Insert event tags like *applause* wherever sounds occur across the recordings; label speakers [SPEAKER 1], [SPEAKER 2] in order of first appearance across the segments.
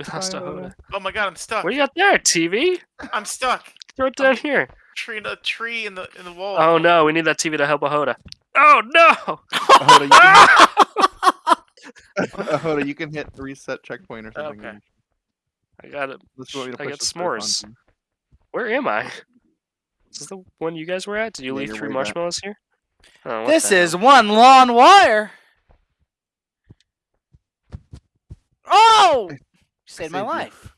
[SPEAKER 1] We lost Hoda.
[SPEAKER 2] Oh my god, I'm stuck.
[SPEAKER 1] What do you got there? TV?
[SPEAKER 2] I'm stuck.
[SPEAKER 1] Throw it down here.
[SPEAKER 2] Tree in a tree in the in the wall.
[SPEAKER 1] Oh no, we need that TV to help a Hoda. Oh no!
[SPEAKER 3] Ahoda, you can, *laughs* *laughs* Ahoda, you can hit reset checkpoint or something.
[SPEAKER 2] Okay.
[SPEAKER 1] I got it.
[SPEAKER 3] This is what we
[SPEAKER 1] I got
[SPEAKER 3] this first
[SPEAKER 1] s'mores. Where am I? Is this the one you guys were at? Did you
[SPEAKER 3] Yeah,
[SPEAKER 1] leave three
[SPEAKER 3] way back.
[SPEAKER 1] marshmallows here? Oh,
[SPEAKER 4] This
[SPEAKER 1] the hell?
[SPEAKER 4] is one lawn wire. Oh! You saved my
[SPEAKER 3] life.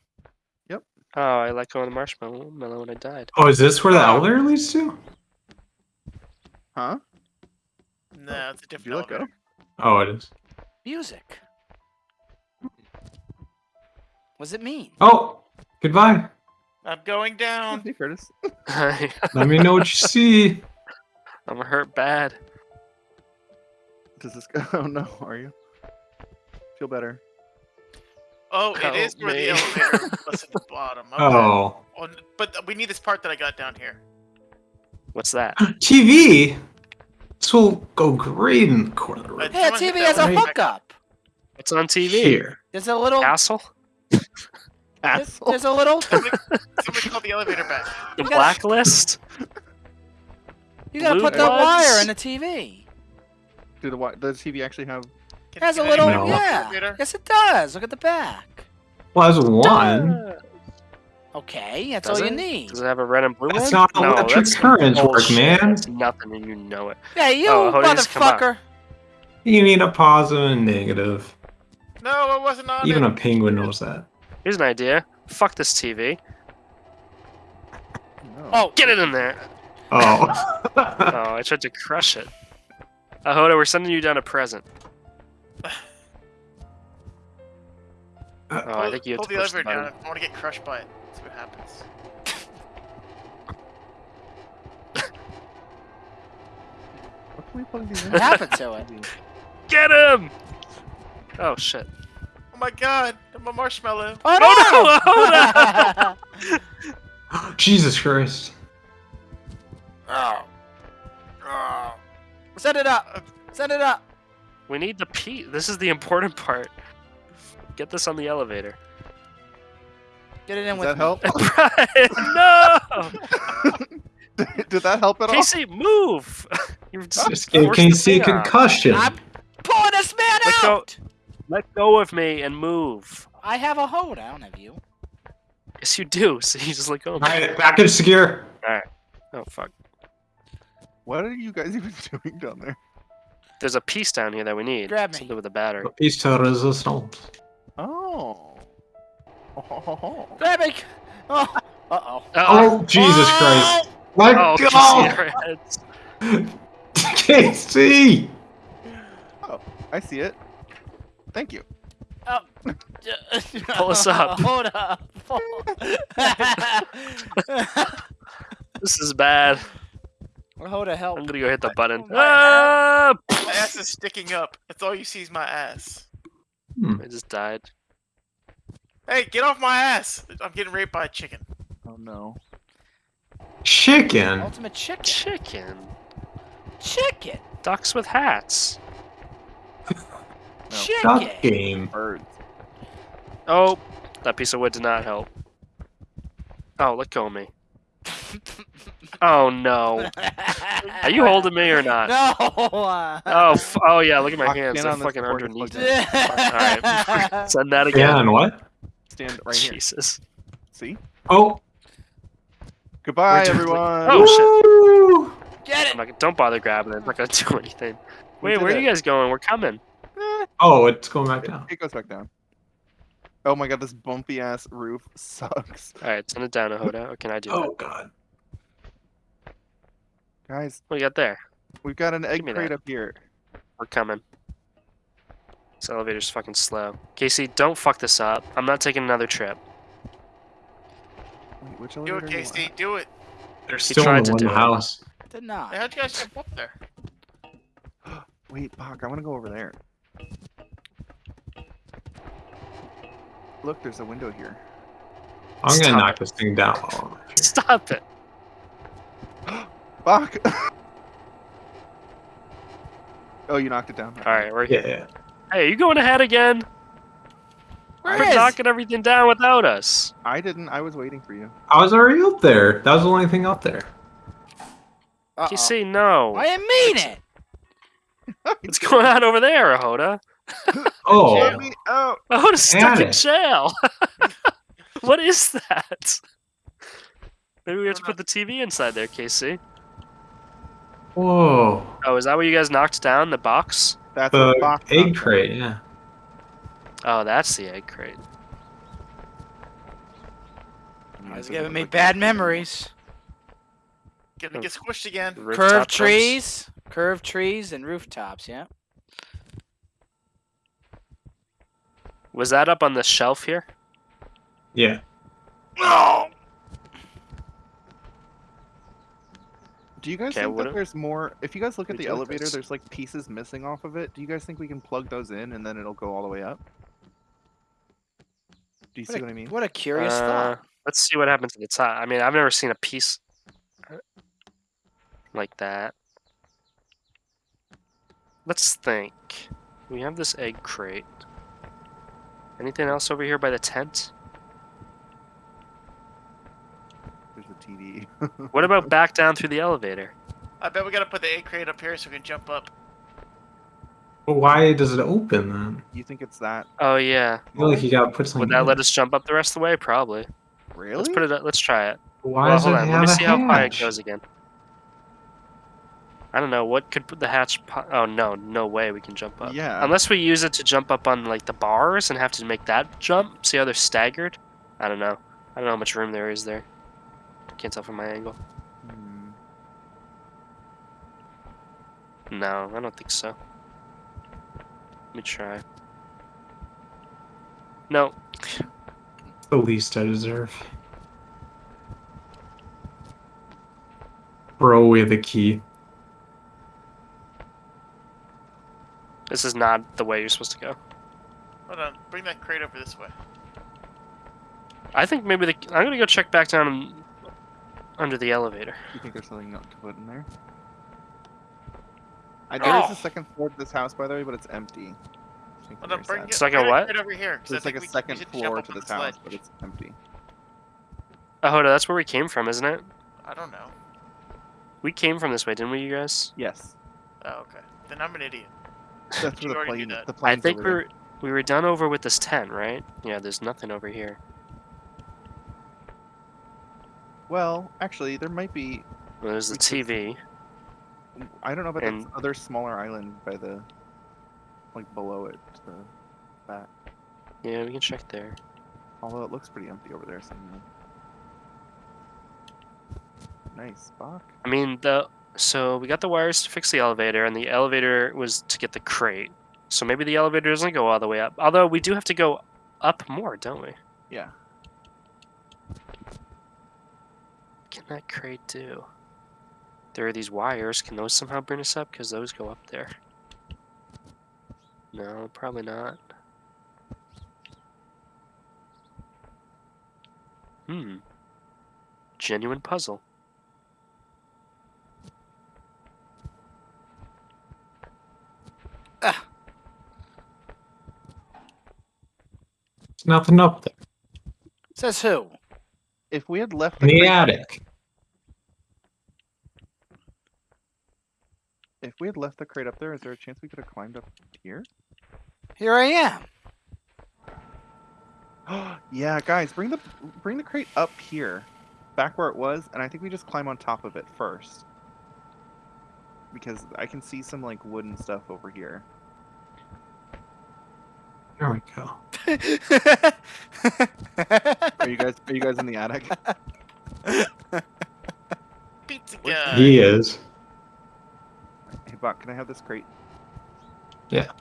[SPEAKER 3] you.
[SPEAKER 4] life.
[SPEAKER 1] Oh, I let go of the marshmallow mellow when I died.
[SPEAKER 5] Oh, is this where the
[SPEAKER 2] Oh.
[SPEAKER 5] elevator leads to?
[SPEAKER 3] Huh?
[SPEAKER 2] No, it's a
[SPEAKER 3] Did
[SPEAKER 2] different
[SPEAKER 3] you let go?
[SPEAKER 2] elevator.
[SPEAKER 5] Oh, it is.
[SPEAKER 4] Music. What does it mean?
[SPEAKER 5] Oh, goodbye.
[SPEAKER 2] I'm going down.
[SPEAKER 3] Hey, Curtis. *laughs* *laughs*
[SPEAKER 5] Let me know what you see.
[SPEAKER 1] I'm hurt bad.
[SPEAKER 3] Does this go? *laughs* Oh no, are you? Feel better.
[SPEAKER 2] Oh, it is
[SPEAKER 1] Help
[SPEAKER 2] where the elevator *laughs* was at the bottom. Okay.
[SPEAKER 5] Oh,
[SPEAKER 2] Oh, but we need this part that I got down here.
[SPEAKER 1] What's that? *gasps*
[SPEAKER 5] TV. This will go great in the corner of the room.
[SPEAKER 2] But-
[SPEAKER 4] Hey, a
[SPEAKER 2] Someone hit
[SPEAKER 4] TV has a
[SPEAKER 2] one.
[SPEAKER 4] hookup.
[SPEAKER 1] What's on TV?
[SPEAKER 5] Here.
[SPEAKER 4] There's a little.
[SPEAKER 1] Castle? *laughs*
[SPEAKER 4] There's,
[SPEAKER 3] Asshole.
[SPEAKER 4] there's a little.
[SPEAKER 2] Somebody, somebody call the elevator back.
[SPEAKER 1] The
[SPEAKER 4] You gotta-
[SPEAKER 1] blacklist?
[SPEAKER 4] You gotta
[SPEAKER 1] Blue
[SPEAKER 4] put the wire in the TV.
[SPEAKER 3] Do the wi- does TV actually have?
[SPEAKER 4] It
[SPEAKER 2] Can,
[SPEAKER 4] has a little.
[SPEAKER 5] No.
[SPEAKER 4] Yeah.
[SPEAKER 2] elevator?
[SPEAKER 4] Yes, it does. Look at the back.
[SPEAKER 5] Well, there's one.
[SPEAKER 4] Okay, that's
[SPEAKER 1] Does
[SPEAKER 4] all you need.
[SPEAKER 1] Does it have a red and blue
[SPEAKER 5] That's
[SPEAKER 1] one?
[SPEAKER 5] not how
[SPEAKER 1] no,
[SPEAKER 5] electric
[SPEAKER 1] that's some
[SPEAKER 5] currents work, man.
[SPEAKER 1] That's nothing and you know it.
[SPEAKER 4] Yeah, you
[SPEAKER 1] Oh, how does this come up?
[SPEAKER 4] motherfucker.
[SPEAKER 5] You need a positive and negative.
[SPEAKER 2] No, it wasn't on
[SPEAKER 5] Even
[SPEAKER 2] it.
[SPEAKER 5] a penguin knows that.
[SPEAKER 1] Here's an idea. Fuck this TV.
[SPEAKER 3] No.
[SPEAKER 4] Oh,
[SPEAKER 1] Get it in there.
[SPEAKER 5] Oh. *laughs*
[SPEAKER 1] Oh, I tried to crush it. Ahoda, we're sending you down a present. Oh, I think you have
[SPEAKER 2] pull
[SPEAKER 1] to
[SPEAKER 2] the
[SPEAKER 1] push the
[SPEAKER 2] elevator down. I want to get crushed by it. See what happens.
[SPEAKER 3] What can we plug these in?
[SPEAKER 4] what happened to it? *laughs*
[SPEAKER 1] Get him! Oh shit.
[SPEAKER 2] Oh my god, I'm a marshmallow.
[SPEAKER 4] Oh
[SPEAKER 1] Oh,
[SPEAKER 4] no! *laughs*
[SPEAKER 5] Oh, *laughs* Jesus Christ.
[SPEAKER 4] oh. Oh. Set it up. Set it up.
[SPEAKER 1] We need the P. This is the important part. Get this on the elevator.
[SPEAKER 4] Get it in
[SPEAKER 3] Does
[SPEAKER 4] with
[SPEAKER 3] that
[SPEAKER 4] me.
[SPEAKER 3] help? *laughs*
[SPEAKER 1] Brian, no! *laughs*
[SPEAKER 3] Did that help at all?
[SPEAKER 1] Casey, move! *laughs* You're just
[SPEAKER 5] This game
[SPEAKER 1] forced
[SPEAKER 5] can
[SPEAKER 1] the
[SPEAKER 5] see concussion.
[SPEAKER 4] I'm pulling this man
[SPEAKER 1] Let go.
[SPEAKER 4] out.
[SPEAKER 1] Let go of me and move.
[SPEAKER 4] I have a hold. I don't have you.
[SPEAKER 1] Yes, you do. So you just let go of me.
[SPEAKER 5] Alright, back in secure.
[SPEAKER 1] Oh fuck.
[SPEAKER 3] What are you guys even doing down there?
[SPEAKER 1] There's a piece down here that we need.
[SPEAKER 4] Grab me.
[SPEAKER 1] Something with a battery.
[SPEAKER 5] Peace to resistance.
[SPEAKER 3] Oh. Oh.
[SPEAKER 4] Grab me. Oh. Uh oh.
[SPEAKER 5] Oh, Jesus Christ. Let
[SPEAKER 1] Oh,
[SPEAKER 5] go!
[SPEAKER 1] Casey, our heads.
[SPEAKER 5] Casey!
[SPEAKER 3] I see it. Thank you.
[SPEAKER 1] Pull us up. *laughs*
[SPEAKER 4] Hold up. *laughs*
[SPEAKER 1] This is bad.
[SPEAKER 4] Hold a help.
[SPEAKER 1] I'm gonna go hit the button.
[SPEAKER 4] my
[SPEAKER 1] Ah!
[SPEAKER 2] My ass is sticking up. That's all you see is my ass.
[SPEAKER 1] I just died.
[SPEAKER 2] Hey, get off my ass! I'm getting raped by a chicken.
[SPEAKER 3] Oh no.
[SPEAKER 5] Chicken?
[SPEAKER 4] Ultimate chicken.
[SPEAKER 1] Chicken.
[SPEAKER 4] Chicken.
[SPEAKER 1] Ducks with hats. *laughs*
[SPEAKER 5] Duck
[SPEAKER 4] Chicken.
[SPEAKER 5] game.
[SPEAKER 3] Birds.
[SPEAKER 1] Oh, that piece of wood did not help. Oh, let go of me. Oh no. Are you holding me or not?
[SPEAKER 4] No. uh,
[SPEAKER 1] Oh, f- oh yeah. Look at my hands. They're fucking underneath. it.
[SPEAKER 3] it
[SPEAKER 1] Alright. *laughs* Send that
[SPEAKER 5] Yeah,
[SPEAKER 1] again.
[SPEAKER 5] and what?
[SPEAKER 3] Stand right here.
[SPEAKER 1] Jesus.
[SPEAKER 3] See?
[SPEAKER 5] Oh.
[SPEAKER 3] Goodbye, everyone.
[SPEAKER 1] Oh, shit.
[SPEAKER 4] Get it.
[SPEAKER 1] not, don't bother grabbing it. I'm not gonna *laughs* do anything. Wait,
[SPEAKER 3] did
[SPEAKER 1] where are you guys going? We're coming.
[SPEAKER 5] Oh, it's going back down.
[SPEAKER 3] it goes back down. Oh my god, this bumpy ass roof *laughs* sucks.
[SPEAKER 1] All right, send it down, Ahoda. Or can I do
[SPEAKER 5] Oh,
[SPEAKER 1] that?
[SPEAKER 5] God.
[SPEAKER 3] Guys,
[SPEAKER 1] What do you got there?
[SPEAKER 3] we've got an egg
[SPEAKER 1] me
[SPEAKER 3] crate
[SPEAKER 1] that.
[SPEAKER 3] up here.
[SPEAKER 1] We're coming. This elevator's fucking slow. Casey, don't fuck this up. I'm not taking another trip.
[SPEAKER 3] Wait, which
[SPEAKER 2] Do it,
[SPEAKER 3] are you on?
[SPEAKER 2] Casey. Do it.
[SPEAKER 5] They're
[SPEAKER 1] He
[SPEAKER 5] still in the
[SPEAKER 1] to
[SPEAKER 5] one
[SPEAKER 1] do it.
[SPEAKER 5] house.
[SPEAKER 4] Did not.
[SPEAKER 2] How'd you guys jump up there? *gasps*
[SPEAKER 3] Wait, Bach, I want to go over there. Look, there's a window here.
[SPEAKER 5] I'm gonna knock
[SPEAKER 1] it.
[SPEAKER 5] this thing down. Oh,
[SPEAKER 1] Stop it. *gasps*
[SPEAKER 3] Bach! *laughs* oh, you knocked it down.
[SPEAKER 1] All right, we're here.
[SPEAKER 5] yeah.
[SPEAKER 1] Hey, you going ahead again?
[SPEAKER 4] Where
[SPEAKER 1] We're
[SPEAKER 4] is?
[SPEAKER 1] knocking everything down without us.
[SPEAKER 3] I didn't. I was waiting for you.
[SPEAKER 5] I was already up there. That was the only thing up there.
[SPEAKER 4] Uh-oh.
[SPEAKER 1] You see, no.
[SPEAKER 4] I didn't mean it. *laughs*
[SPEAKER 1] What's going on over there, Ahoda? *laughs*
[SPEAKER 5] Oh,
[SPEAKER 3] Let me out.
[SPEAKER 1] Ahoda's stuck in jail. *laughs* what is that? Maybe we have to put the TV inside there, Casey.
[SPEAKER 5] whoa.
[SPEAKER 1] Oh, is that what you guys knocked down? The box?
[SPEAKER 3] That's
[SPEAKER 5] The
[SPEAKER 3] a box
[SPEAKER 5] egg
[SPEAKER 3] knocked
[SPEAKER 5] crate, yeah.
[SPEAKER 1] Oh, that's the egg crate.
[SPEAKER 3] down.
[SPEAKER 4] It's giving me bad memories.
[SPEAKER 2] Gonna oh. get squished again.
[SPEAKER 1] Rooftop
[SPEAKER 4] Curved
[SPEAKER 1] roofs?
[SPEAKER 4] trees, curved trees, and rooftops. Yeah.
[SPEAKER 1] Was that up on the shelf here?
[SPEAKER 5] Yeah.
[SPEAKER 2] No.
[SPEAKER 3] Do you guys
[SPEAKER 1] Okay,
[SPEAKER 3] think that
[SPEAKER 1] if-
[SPEAKER 3] there's more? If you guys look at the elevator, there's like pieces missing off of it. Do you guys think we can plug those in and then it'll go all the way up? Do you see
[SPEAKER 4] What
[SPEAKER 3] what
[SPEAKER 4] a,
[SPEAKER 3] I mean?
[SPEAKER 4] what a curious
[SPEAKER 1] Uh,
[SPEAKER 4] thought.
[SPEAKER 1] Let's see what happens at the top. I mean, I've never seen a piece like that. Let's think. We have this egg crate. Anything else over here by the tent?
[SPEAKER 3] There's a TV. *laughs*
[SPEAKER 1] What about back down through the elevator?
[SPEAKER 2] I bet we gotta put the A crate up here so we can jump up.
[SPEAKER 5] But why does it open then?
[SPEAKER 3] you think it's that?
[SPEAKER 1] Oh yeah.
[SPEAKER 5] I feel like you gotta put something
[SPEAKER 1] Would that
[SPEAKER 5] in.
[SPEAKER 1] let us jump up the rest of the way? Probably.
[SPEAKER 3] Really?
[SPEAKER 1] Let's put it. up- Let's try it.
[SPEAKER 5] Why
[SPEAKER 1] well,
[SPEAKER 5] does
[SPEAKER 1] hold
[SPEAKER 5] it
[SPEAKER 1] on.
[SPEAKER 5] have
[SPEAKER 1] Let me
[SPEAKER 5] a
[SPEAKER 1] see how high it goes again. I don't know. What could put the hatch? Po- oh no, no way we can jump up.
[SPEAKER 3] Yeah.
[SPEAKER 1] Unless we use it to jump up on like the bars and have to make that jump. See how they're staggered? I don't know. I don't know how much room there is there. Can't tell from my angle.
[SPEAKER 3] Hmm.
[SPEAKER 1] No, I don't think so. Let me try. No.
[SPEAKER 5] The least I deserve. Throw away the key.
[SPEAKER 1] This is not the way you're supposed to go.
[SPEAKER 2] Hold on. Bring that crate over this way.
[SPEAKER 1] I think maybe the I'm gonna go check back down under the elevator.
[SPEAKER 3] You think there's something not to put in there? I, there is
[SPEAKER 2] Oh.
[SPEAKER 3] a second floor to this house, by the way, but it's empty. I think
[SPEAKER 2] Hold on. Bring
[SPEAKER 3] uh,
[SPEAKER 2] it.
[SPEAKER 1] Second
[SPEAKER 2] bring
[SPEAKER 1] what?
[SPEAKER 2] crate over here. 'cause I
[SPEAKER 3] There's like
[SPEAKER 2] think
[SPEAKER 3] a
[SPEAKER 2] we- we
[SPEAKER 3] second
[SPEAKER 2] should
[SPEAKER 3] floor
[SPEAKER 2] up
[SPEAKER 3] to this
[SPEAKER 2] the
[SPEAKER 3] house, but it's empty.
[SPEAKER 1] Oh, Hoda, that's where we came from, isn't it?
[SPEAKER 2] I don't know.
[SPEAKER 1] We came from this way, didn't we, you guys?
[SPEAKER 3] Yes.
[SPEAKER 2] Oh, okay. Then I'm an idiot. *laughs*
[SPEAKER 3] That's where the
[SPEAKER 2] already knew
[SPEAKER 3] plane.
[SPEAKER 2] that.
[SPEAKER 3] The
[SPEAKER 1] I think we
[SPEAKER 3] there.
[SPEAKER 1] were we were done over with this tent, right? Yeah, there's nothing over here.
[SPEAKER 3] Well, actually, there might be.
[SPEAKER 1] Well, there's the
[SPEAKER 3] We could-
[SPEAKER 1] TV.
[SPEAKER 3] I don't know about
[SPEAKER 1] And-
[SPEAKER 3] that other smaller island by the, like below it. To the back.
[SPEAKER 1] Yeah, we can check there.
[SPEAKER 3] Although it looks pretty empty over there somewhere. Nice, Bach.
[SPEAKER 1] I mean, the so we got the wires to fix the elevator, and the elevator was to get the crate. So maybe the elevator doesn't go all the way up. Although we do have to go up more, don't we?
[SPEAKER 3] Yeah.
[SPEAKER 1] What can that crate do? There are these wires. Can those somehow bring us up? Because those go up there. No, probably not. Hmm. Genuine puzzle.
[SPEAKER 5] There's nothing up there.
[SPEAKER 4] Says who?
[SPEAKER 3] If we had left
[SPEAKER 5] In the
[SPEAKER 3] crate-
[SPEAKER 5] attic.
[SPEAKER 3] if we had left the crate up there, is there a chance we could have climbed up here?
[SPEAKER 4] Here I am. *gasps*
[SPEAKER 3] yeah, guys, bring the bring the crate up here, back where it was, and I think we just climb on top of it first. Because I can see some like wooden stuff over here.
[SPEAKER 5] There we go.
[SPEAKER 3] Are you guys are you guys in the attic? *laughs*
[SPEAKER 2] Pizza guy.
[SPEAKER 5] He is.
[SPEAKER 3] Hey, Buck, can I have this crate?
[SPEAKER 5] Yeah.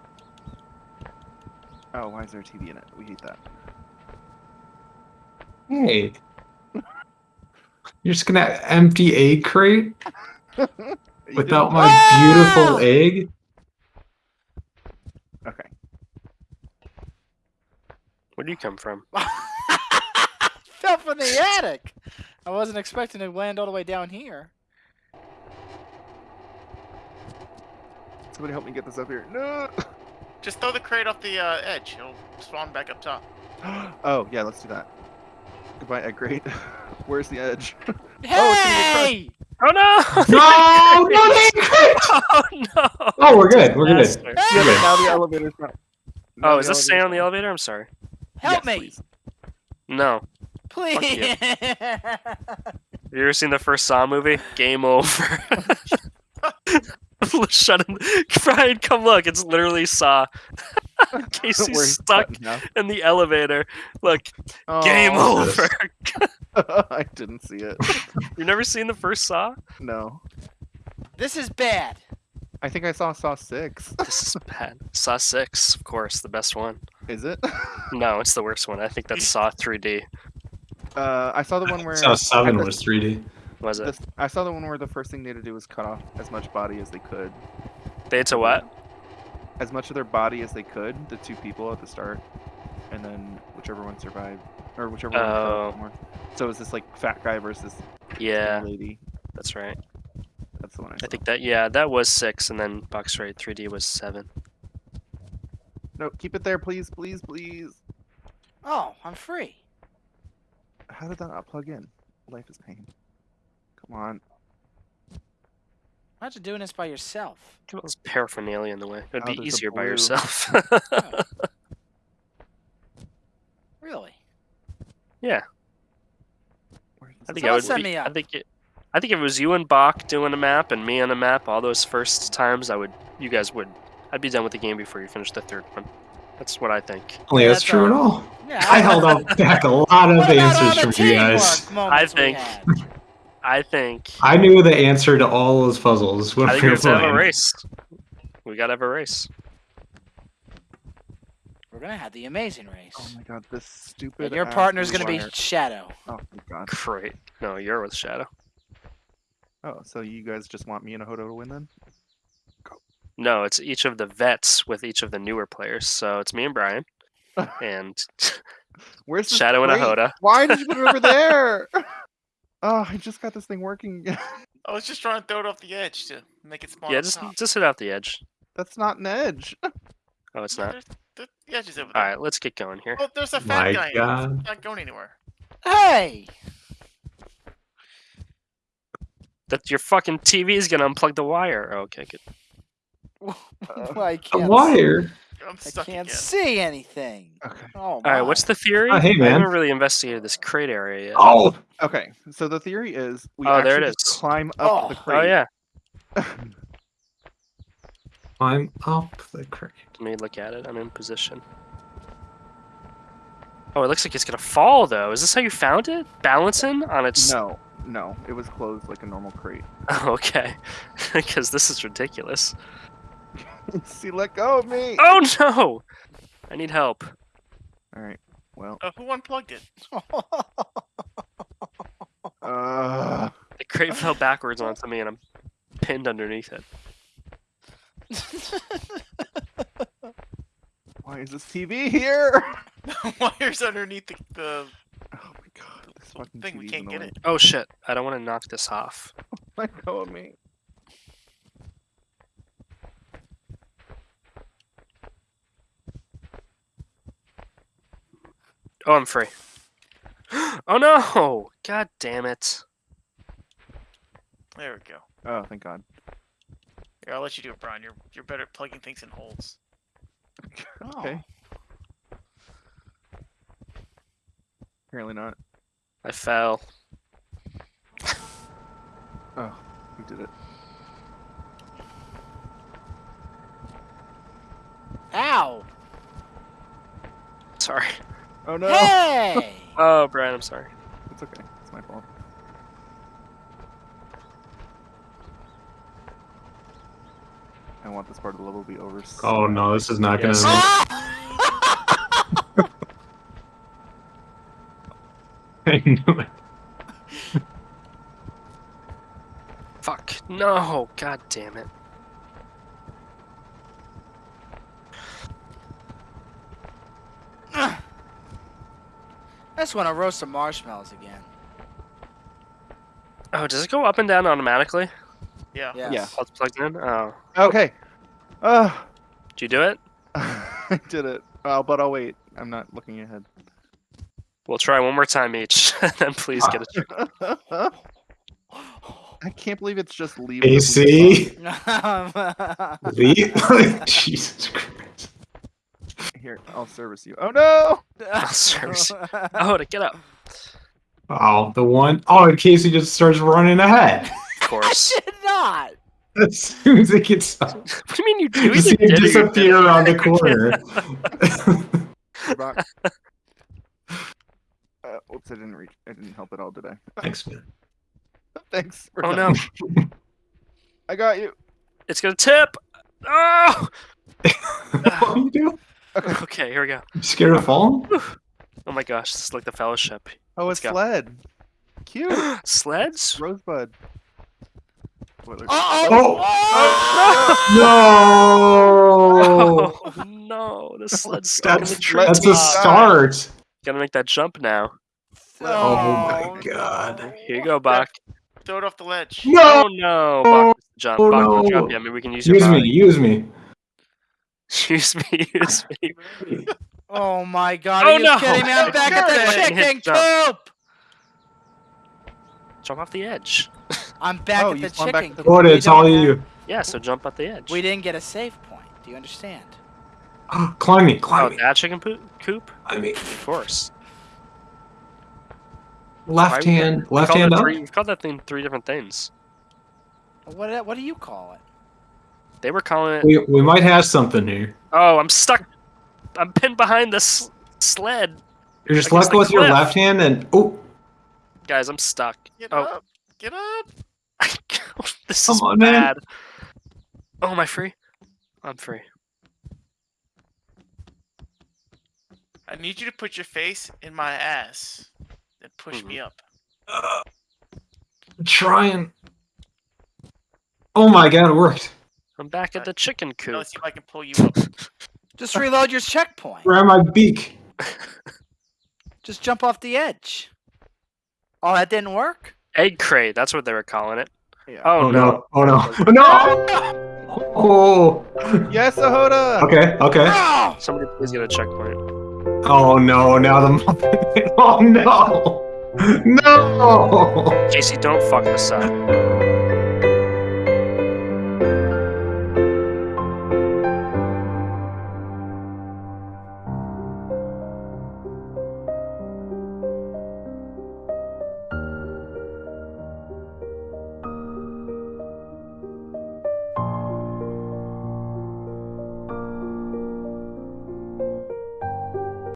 [SPEAKER 3] Oh, why is there a TV in it? We hate that.
[SPEAKER 5] Hey. You're just gonna empty egg crate *laughs* without my beautiful ah!
[SPEAKER 3] egg?
[SPEAKER 1] Where do you come from? *laughs*
[SPEAKER 4] Fell from the attic. I wasn't expecting to land all the way down here.
[SPEAKER 3] Somebody help me get this up here. No. *laughs*
[SPEAKER 2] Just throw the crate off the uh, edge. It'll spawn back up top. *gasps*
[SPEAKER 3] oh yeah, let's do that. Goodbye, egg crate. *laughs* Where's the edge?
[SPEAKER 4] Hey!
[SPEAKER 1] Oh no!
[SPEAKER 5] No, no, they crit!
[SPEAKER 1] Oh no!
[SPEAKER 5] Oh, we're good. We're good.
[SPEAKER 1] Disaster.
[SPEAKER 3] yeah, now the elevator's not.
[SPEAKER 1] Oh, is this staying on the elevator? I'm sorry.
[SPEAKER 4] Help
[SPEAKER 3] Yes,
[SPEAKER 4] me,
[SPEAKER 3] please.
[SPEAKER 1] No.
[SPEAKER 4] please.
[SPEAKER 1] you. Have you ever seen the first Saw movie? Game over. *laughs* Shut him. Brian, come look. It's literally Saw. *laughs*
[SPEAKER 3] Where
[SPEAKER 1] Casey's
[SPEAKER 3] he's
[SPEAKER 1] stuck
[SPEAKER 3] in
[SPEAKER 1] the elevator. Look, oh, game
[SPEAKER 3] Oh,
[SPEAKER 1] over. *laughs*
[SPEAKER 3] I didn't see it.
[SPEAKER 1] You've never seen the first Saw?
[SPEAKER 3] No.
[SPEAKER 4] this is bad.
[SPEAKER 3] I think I saw Saw 6.
[SPEAKER 1] This is bad. Saw 6, of course, the best one.
[SPEAKER 3] Is it? *laughs*
[SPEAKER 1] No, it's the worst one. I think that's Saw 3D.
[SPEAKER 3] Uh, I saw the one where
[SPEAKER 5] So seven
[SPEAKER 3] the-
[SPEAKER 5] was 3D.
[SPEAKER 1] Was it?
[SPEAKER 3] the- I saw the one where the first thing they had to do was cut off as much body as they could,
[SPEAKER 1] They had to what?
[SPEAKER 3] as much of their body as they could. The two people at the start, and then whichever one survived, or whichever one
[SPEAKER 1] Oh.
[SPEAKER 3] fell more. So it was this like fat guy versus
[SPEAKER 1] Yeah,
[SPEAKER 3] lady.
[SPEAKER 1] that's right.
[SPEAKER 3] That's the one I saw.
[SPEAKER 1] I think that, yeah, that was 6, and then Box Raid 3D was 7.
[SPEAKER 3] No, keep it there, please, please, please.
[SPEAKER 4] Oh, I'm free.
[SPEAKER 3] How did that not plug in? Life is pain. Come on.
[SPEAKER 4] Why aren't you doing this by yourself?
[SPEAKER 1] Get all this paraphernalia in the way. It would
[SPEAKER 3] Oh,
[SPEAKER 1] be easier by
[SPEAKER 3] blue.
[SPEAKER 1] yourself. *laughs* *laughs*
[SPEAKER 4] Really?
[SPEAKER 3] Yeah.
[SPEAKER 1] I think
[SPEAKER 4] Someone
[SPEAKER 1] I would.
[SPEAKER 4] send
[SPEAKER 1] be-
[SPEAKER 4] me
[SPEAKER 1] I think it. I think if it was you and Bach doing a map and me on a map, all those first times, I would. You guys would. I'd be done with the game before you finish the third one. That's what I think.
[SPEAKER 5] Only
[SPEAKER 4] Yeah,
[SPEAKER 5] that's
[SPEAKER 4] that's
[SPEAKER 5] true at
[SPEAKER 4] all.
[SPEAKER 5] all.
[SPEAKER 4] Yeah.
[SPEAKER 5] I held up *laughs* back a lot of
[SPEAKER 4] What about all
[SPEAKER 5] answers from you guys.
[SPEAKER 4] teamwork moments we
[SPEAKER 1] think- I think.
[SPEAKER 5] I knew the answer to all those puzzles when
[SPEAKER 1] I think
[SPEAKER 5] we
[SPEAKER 1] we
[SPEAKER 5] were
[SPEAKER 1] have to have a
[SPEAKER 5] playing.
[SPEAKER 1] race. We gotta have a race.
[SPEAKER 4] We're gonna have the amazing race.
[SPEAKER 3] Oh my god, this stupid.
[SPEAKER 4] and your partner's gonna be. Shadow.
[SPEAKER 3] Oh my god.
[SPEAKER 1] Great. No, you're with Shadow.
[SPEAKER 3] Oh, so you guys just want me and Hodo to win then?
[SPEAKER 1] No, it's each of the vets with each of the newer players. So it's me and Brian, *laughs* and *laughs*
[SPEAKER 3] Where's this
[SPEAKER 1] Shadow and a
[SPEAKER 3] crate?
[SPEAKER 1] Hoda.
[SPEAKER 3] Why did you put it over there? *laughs* oh, I just got this thing working.
[SPEAKER 2] I was just trying to throw it off the edge to make it spawn.
[SPEAKER 1] Yeah, just
[SPEAKER 2] top.
[SPEAKER 1] just hit out the edge.
[SPEAKER 3] That's not an edge.
[SPEAKER 1] Oh, it's not.
[SPEAKER 2] There's, the, the edge is over there.
[SPEAKER 1] right, let's get going here.
[SPEAKER 2] Oh, there's a fat
[SPEAKER 5] My
[SPEAKER 2] guy. in it.
[SPEAKER 5] God.
[SPEAKER 2] not going anywhere.
[SPEAKER 4] Hey!
[SPEAKER 1] That your fucking TV is gonna unplug the wire. Oh, okay, good. *laughs*
[SPEAKER 4] I
[SPEAKER 5] A
[SPEAKER 4] can't.
[SPEAKER 5] wire.
[SPEAKER 2] I'm
[SPEAKER 4] I
[SPEAKER 2] stuck
[SPEAKER 4] can't
[SPEAKER 2] again.
[SPEAKER 4] see anything.
[SPEAKER 3] Okay.
[SPEAKER 4] Oh
[SPEAKER 1] All right, what's the theory?
[SPEAKER 5] Oh, hey,
[SPEAKER 1] I haven't really investigated this crate area yet.
[SPEAKER 5] Oh,
[SPEAKER 3] Okay. So the theory is we
[SPEAKER 1] Oh,
[SPEAKER 3] actually
[SPEAKER 1] there it
[SPEAKER 3] just
[SPEAKER 1] is.
[SPEAKER 3] climb up oh. the
[SPEAKER 4] Oh.
[SPEAKER 3] crate.
[SPEAKER 1] Oh yeah. *laughs*
[SPEAKER 5] climb up the crate.
[SPEAKER 1] Let me look at it. I'm in position. Oh, it looks like it's gonna fall though. Is this how you found it? Balancing on its.
[SPEAKER 3] No, no, it was closed like a normal crate.
[SPEAKER 1] Oh, *laughs* okay. Because this is ridiculous. *laughs*
[SPEAKER 3] See, let go of me.
[SPEAKER 1] Oh no! I need help.
[SPEAKER 3] All right. Well,
[SPEAKER 2] Uh, who unplugged it? *laughs*
[SPEAKER 3] uh,
[SPEAKER 1] The crate fell backwards onto me, and I'm pinned underneath it. *laughs*
[SPEAKER 3] why is this TV here?
[SPEAKER 2] Wires underneath the, the
[SPEAKER 3] Oh my god, this fucking
[SPEAKER 2] thing. We can't get it.
[SPEAKER 1] Oh shit! I don't want to knock this off.
[SPEAKER 3] Let go of me.
[SPEAKER 1] Oh, I'm free. *gasps* Oh no! God damn it!
[SPEAKER 2] There we go.
[SPEAKER 3] Oh, thank God.
[SPEAKER 2] Here, I'll let you do it, Brian. You're you're better at plugging things in holes. *laughs* Oh.
[SPEAKER 3] Okay. Apparently not.
[SPEAKER 1] I fell. *laughs*
[SPEAKER 3] Oh, we did it.
[SPEAKER 4] Ow!
[SPEAKER 1] Sorry.
[SPEAKER 3] Oh no.
[SPEAKER 4] Hey! *laughs*
[SPEAKER 1] Oh, Brian, I'm sorry.
[SPEAKER 3] It's okay. It's my fault. I want this part of the level to be over. so
[SPEAKER 5] Oh no, this is not gonna.
[SPEAKER 1] Yes. *laughs*
[SPEAKER 5] I knew it.
[SPEAKER 1] Fuck. No! God damn it.
[SPEAKER 4] Just want to roast some marshmallows again.
[SPEAKER 1] Oh, does it go up and down automatically?
[SPEAKER 2] Yeah.
[SPEAKER 4] Yes.
[SPEAKER 3] Yeah.
[SPEAKER 1] While it's plugged in? Oh.
[SPEAKER 3] Okay. Uh,
[SPEAKER 1] Did you do it? *laughs*
[SPEAKER 3] I did it. Oh, but I'll wait. I'm not looking ahead.
[SPEAKER 1] We'll try one more time each, *laughs* and then please get a *laughs* check.
[SPEAKER 3] I can't believe it's just leaving. the
[SPEAKER 5] AC. leave. Jesus Christ.
[SPEAKER 3] Box. Here, I'll service you. Oh no! *laughs*
[SPEAKER 1] I'll service Oh, *laughs* to get up.
[SPEAKER 5] Oh, the one oh and Casey just starts running ahead. *laughs*
[SPEAKER 1] Of course.
[SPEAKER 4] I did not.
[SPEAKER 5] As soon as it gets up,
[SPEAKER 1] what do you mean you do?
[SPEAKER 5] you
[SPEAKER 1] You
[SPEAKER 5] see him
[SPEAKER 1] it,
[SPEAKER 5] disappear around the corner.
[SPEAKER 3] We're. Uh, oops, I didn't reach. I didn't help at all, did I?
[SPEAKER 5] Thanks, man.
[SPEAKER 3] Thanks. we're
[SPEAKER 1] Oh
[SPEAKER 3] done.
[SPEAKER 1] no!
[SPEAKER 3] I got you.
[SPEAKER 1] It's gonna tip. Oh.
[SPEAKER 5] what are you doing? *laughs*
[SPEAKER 1] Okay, here we go.
[SPEAKER 5] You scared of falling?
[SPEAKER 1] Oh my gosh, this is like the fellowship.
[SPEAKER 3] Oh,
[SPEAKER 1] Let's
[SPEAKER 3] it's
[SPEAKER 1] go.
[SPEAKER 3] sled. Cute. *gasps*
[SPEAKER 1] Sleds?
[SPEAKER 3] Rosebud. What,
[SPEAKER 4] Uh-oh.
[SPEAKER 5] Oh, oh! oh no! *laughs*
[SPEAKER 1] Oh no, the sled's stuck in
[SPEAKER 5] That's
[SPEAKER 1] the tree.
[SPEAKER 5] that's a start.
[SPEAKER 1] Gotta make that jump now.
[SPEAKER 5] Oh my god.
[SPEAKER 1] Here you go, Bach.
[SPEAKER 2] Throw it off the ledge.
[SPEAKER 5] No!
[SPEAKER 1] Oh no, Bach, jump.
[SPEAKER 5] Oh,
[SPEAKER 1] Bach,
[SPEAKER 5] no.
[SPEAKER 1] jump yet. Maybe we can use your
[SPEAKER 5] Use me, use me.
[SPEAKER 1] Use me, use me.
[SPEAKER 4] Oh my god,
[SPEAKER 1] Oh,
[SPEAKER 4] are you
[SPEAKER 1] no.
[SPEAKER 4] kidding me? I'm
[SPEAKER 1] It's
[SPEAKER 4] back at the chicken coop!
[SPEAKER 1] Jump off the edge. *laughs*
[SPEAKER 4] I'm back
[SPEAKER 3] Oh,
[SPEAKER 4] at the chicken coop.
[SPEAKER 5] What? It's all
[SPEAKER 4] don't
[SPEAKER 5] you.
[SPEAKER 1] Yeah, so jump off the edge.
[SPEAKER 4] We didn't get a save point. Do you understand? *gasps*
[SPEAKER 5] Climb me,
[SPEAKER 1] Oh,
[SPEAKER 5] climb me.
[SPEAKER 1] that chicken poop? coop?
[SPEAKER 5] I mean...
[SPEAKER 1] Of course.
[SPEAKER 5] Left
[SPEAKER 1] Why-
[SPEAKER 5] hand, left hand up.
[SPEAKER 1] Three, we've called that thing three different things.
[SPEAKER 4] What what do you call it?
[SPEAKER 1] They were calling it.
[SPEAKER 5] We, we might have something here.
[SPEAKER 1] Oh, I'm stuck. I'm pinned behind this sled.
[SPEAKER 5] You're just
[SPEAKER 1] Against
[SPEAKER 5] let go with your left hand and oh,
[SPEAKER 1] Guys, I'm stuck.
[SPEAKER 2] Get
[SPEAKER 1] Oh.
[SPEAKER 2] up. Get up. *laughs*
[SPEAKER 1] this
[SPEAKER 5] Come
[SPEAKER 1] is
[SPEAKER 5] on, man.
[SPEAKER 1] bad. Oh, am I free? I'm free.
[SPEAKER 2] I need you to put your face in my ass. and push me up.
[SPEAKER 5] uh, I'm trying. Oh my god, it worked.
[SPEAKER 1] I'm back at the chicken coop.
[SPEAKER 2] let's see if I can pull you up. *laughs*
[SPEAKER 4] Just reload your checkpoint.
[SPEAKER 5] Grab my beak. *laughs*
[SPEAKER 4] Just jump off the edge. Oh, that didn't work?
[SPEAKER 1] Egg crate. That's what they were calling it.
[SPEAKER 3] Yeah.
[SPEAKER 1] Oh, no.
[SPEAKER 5] Oh no. No! Oh. oh, *laughs* oh.
[SPEAKER 3] Yes, Ahoda.
[SPEAKER 5] Okay, okay.
[SPEAKER 4] Oh!
[SPEAKER 1] Somebody please get a checkpoint.
[SPEAKER 5] Oh no, now the muffin. Oh no! No!
[SPEAKER 1] Casey, don't fuck this up.